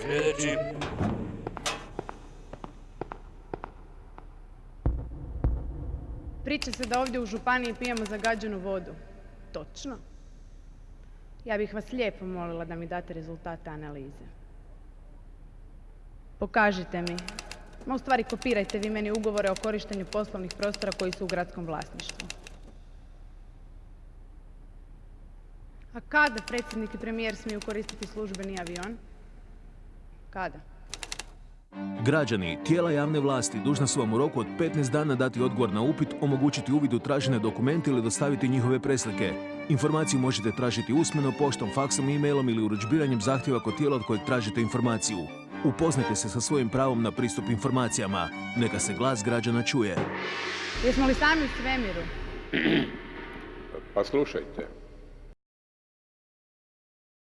Sljedeći. Priča se da ovdje u županiji pijemo zagađenu vodu. Točno. Ja bih vas lijepo molila da mi date rezultate analize. Pokažite mi. Ma u stvari kopirajte vi meni ugovore o korištenju poslovnih prostora koji su u gradskom vlasništvu. A kada predsjednik i premijer smiju koristiti službeni avion? Kada? Građani, tijela javne vlasti dužna su vam u roku od 15 dana dati odgovor na upit, omogućiti uvid u tražene dokumente ili dostaviti njihove preslike. Informaciju možete tražiti usmeno, poštom, faksom, e-mailom ili urudžbiranjem zahtjeva kod tijela od kojeg tražite informaciju. Upoznajte se sa svojim pravom na pristup informacijama. Neka se glas građana čuje. Jesmo li sami u svemiru? Pa slušajte,